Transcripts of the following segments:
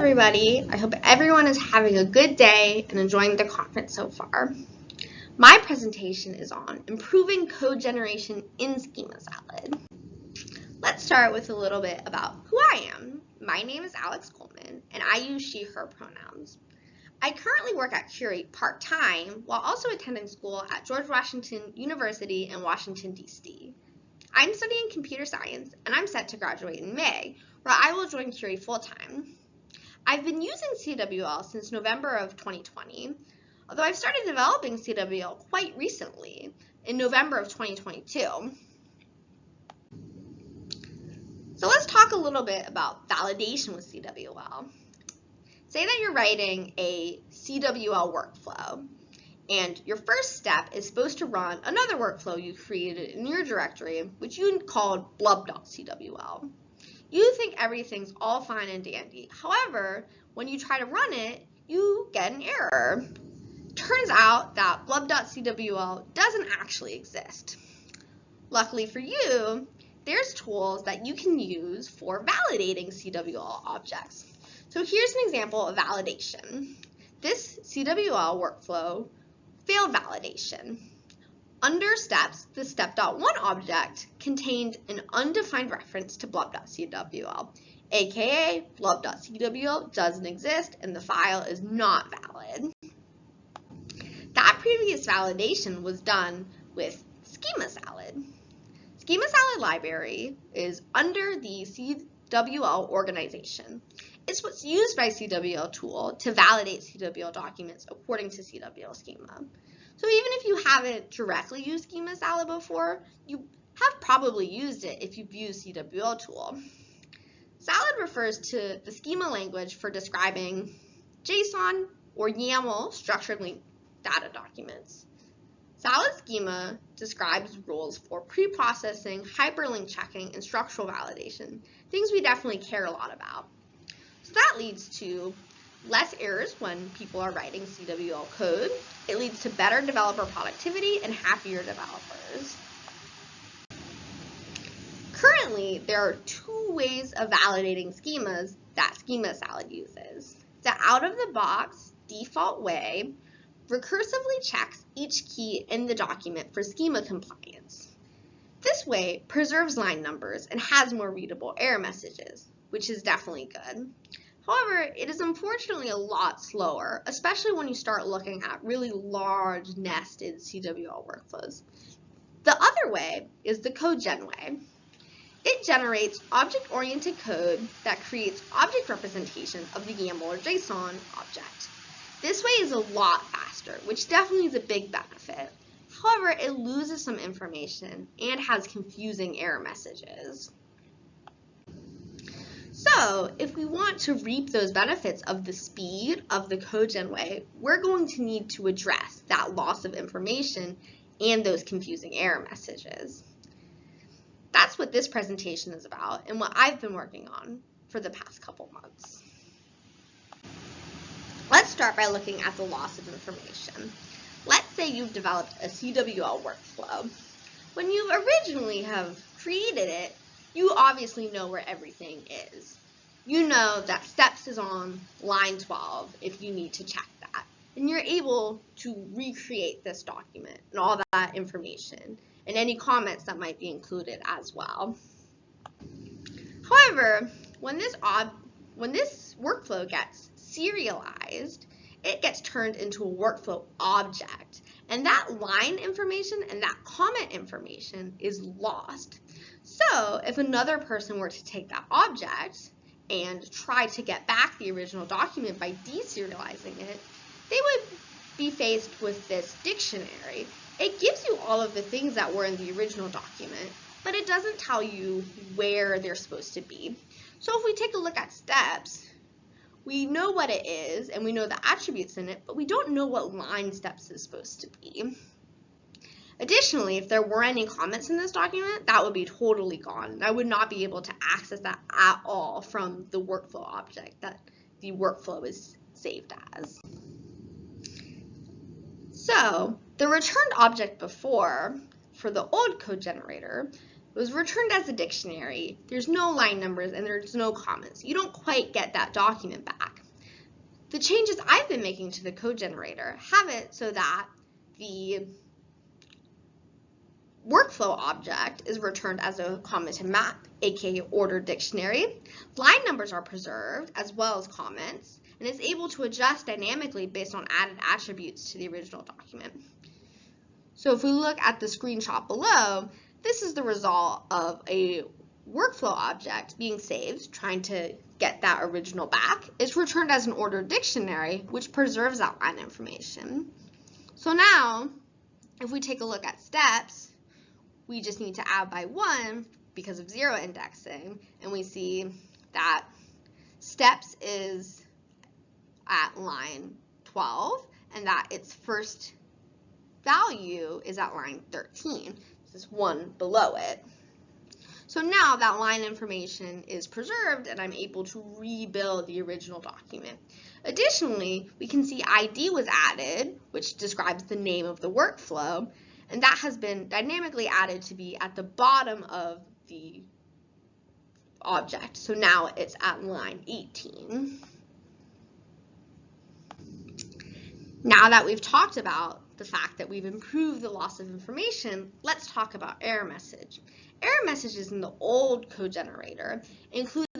everybody. I hope everyone is having a good day and enjoying the conference so far. My presentation is on improving code generation in Schema Salad. Let's start with a little bit about who I am. My name is Alex Coleman and I use she, her pronouns. I currently work at Curii part-time while also attending school at George Washington University in Washington, D.C. I'm studying computer science and I'm set to graduate in May, where I will join Curii full-time. I've been using CWL since November of 2020, although I've started developing CWL quite recently, in November of 2022. So let's talk a little bit about validation with CWL. Say that you're writing a CWL workflow, and your first step is supposed to run another workflow you created in your directory, which you called blub.cwl. You think everything's all fine and dandy. However, when you try to run it, you get an error. Turns out that blub.cwl doesn't actually exist. Luckily for you, there's tools that you can use for validating CWL objects. So here's an example of validation. This CWL workflow failed validation. Under steps, the step.1 object contained an undefined reference to blub.cwl, aka blub.cwl doesn't exist and the file is not valid. That previous validation was done with Schema Salad. Schema Salad library is under the CWL organization. It's what's used by CWL tool to validate CWL documents according to CWL schema. So even if you haven't directly used Schema Salad before, you have probably used it if you've used CWL tool. Salad refers to the schema language for describing JSON or YAML structured linked data documents. Salad schema describes rules for pre-processing, hyperlink checking, and structural validation, things we definitely care a lot about. So that leads to less errors when people are writing CWL code. It leads to better developer productivity and happier developers. Currently, there are two ways of validating schemas that Schema Salad uses. The out-of-the-box default way recursively checks each key in the document for schema compliance. This way preserves line numbers and has more readable error messages, which is definitely good. However, it is unfortunately a lot slower, especially when you start looking at really large nested CWL workflows. The other way is the CodeGen way. It generates object-oriented code that creates object representation of the YAML or JSON object. This way is a lot faster, which definitely is a big benefit. However, it loses some information and has confusing error messages. So if we want to reap those benefits of the speed of the CodeGen way, we're going to need to address that loss of information and those confusing error messages. That's what this presentation is about and what I've been working on for the past couple months. Let's start by looking at the loss of information. Let's say you've developed a CWL workflow. When you originally have created it, you obviously know where everything is. You know that steps is on line 12 if you need to check that. And you're able to recreate this document and all that information and any comments that might be included as well. However, when this, when this workflow gets serialized, it gets turned into a workflow object. And that line information and that comment information is lost. So if another person were to take that object and try to get back the original document by deserializing it, they would be faced with this dictionary. It gives you all of the things that were in the original document, but it doesn't tell you where they're supposed to be. So if we take a look at steps, we know what it is and we know the attributes in it, but we don't know what line steps is supposed to be. Additionally, if there were any comments in this document, that would be totally gone. I would not be able to access that at all from the workflow object that the workflow is saved as. So the returned object before, for the old code generator, was returned as a dictionary. There's no line numbers and there's no comments. You don't quite get that document back. The changes I've been making to the code generator have it so that the workflow object is returned as a commented map, aka ordered dictionary. Line numbers are preserved as well as comments, and is able to adjust dynamically based on added attributes to the original document. So if we look at the screenshot below, this is the result of a workflow object being saved, trying to get that original back. It's returned as an ordered dictionary, which preserves that line information. So now, if we take a look at steps, we just need to add by one because of zero indexing, and we see that steps is at line 12, and that its first value is at line 13. This is one below it. So now that line information is preserved and I'm able to rebuild the original document. Additionally, we can see ID was added, which describes the name of the workflow, and that has been dynamically added to be at the bottom of the object. So now it's at line 18. Now that we've talked about the fact that we've improved the loss of information, let's talk about error message. Error messages in the old code generator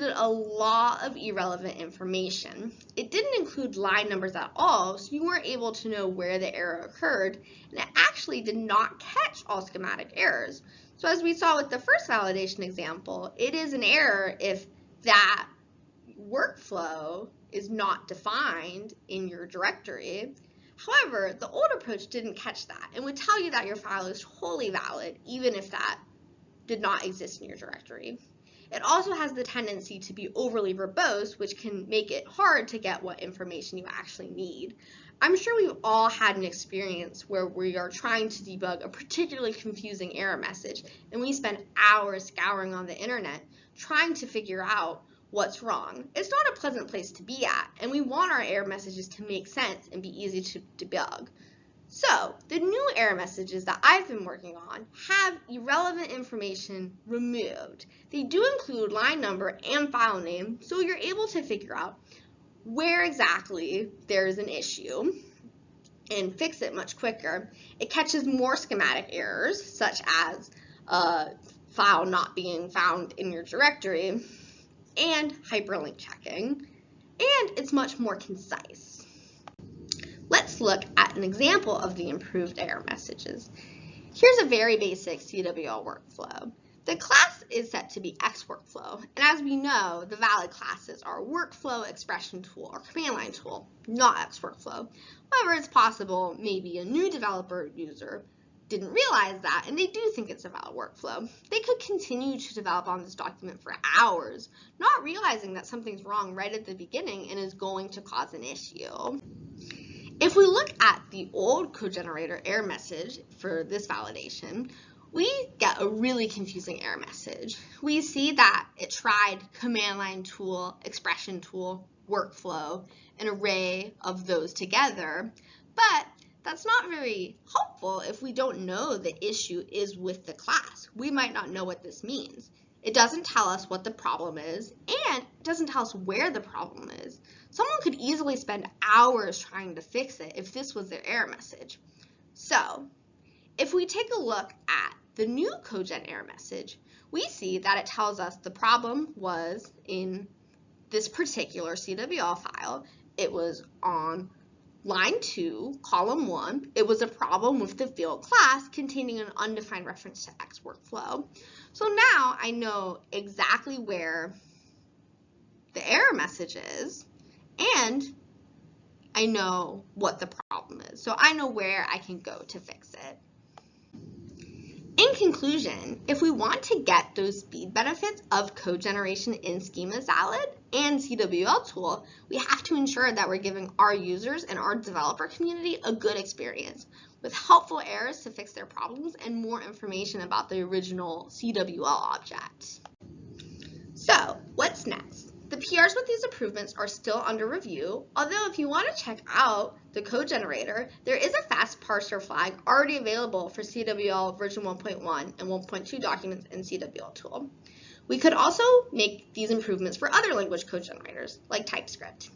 included a lot of irrelevant information. It didn't include line numbers at all, so you weren't able to know where the error occurred, and it actually did not catch all schematic errors. So as we saw with the first validation example, it is an error if that workflow is not defined in your directory, However, the old approach didn't catch that and would tell you that your file is totally valid even if that did not exist in your directory. It also has the tendency to be overly verbose, which can make it hard to get what information you actually need. I'm sure we've all had an experience where we are trying to debug a particularly confusing error message, and we spend hours scouring on the internet trying to figure out what's wrong. It's not a pleasant place to be at, and we want our error messages to make sense and be easy to debug. So, the new error messages that I've been working on have irrelevant information removed. They do include line number and file name, so you're able to figure out where exactly there's an issue and fix it much quicker. It catches more schematic errors, such as a file not being found in your directory, and hyperlink checking, and it's much more concise. Let's look at an example of the improved error messages. Here's a very basic CWL workflow. The class is set to be X workflow, and as we know, the valid classes are workflow, expression tool, or command line tool, not X workflow. However, it's possible maybe a new developer user didn't realize that, and they do think it's a valid workflow. They could continue to develop on this document for hours, not realizing that something's wrong right at the beginning and is going to cause an issue. If we look at the old code generator error message for this validation, we get a really confusing error message. We see that it tried command line tool, expression tool, workflow, an array of those together, but that's not very helpful if we don't know the issue is with the class. We might not know what this means. It doesn't tell us what the problem is, and it doesn't tell us where the problem is. Someone could easily spend hours trying to fix it if this was their error message. So, if we take a look at the new CodeGen error message, we see that it tells us the problem was in this particular CWL file. It was on Line 2, column 1, it was a problem with the field class containing an undefined reference to X workflow. So now I know exactly where the error message is and I know what the problem is. So I know where I can go to fix it. In conclusion, if we want to get those speed benefits of code generation in Schema Salad and CWL tool, we have to ensure that we're giving our users and our developer community a good experience with helpful errors to fix their problems and more information about the original CWL object. So what's next? PRs with these improvements are still under review, although if you want to check out the code generator, there is a fast parser flag already available for CWL version 1.1 and 1.2 documents in CWL tool. We could also make these improvements for other language code generators, like TypeScript.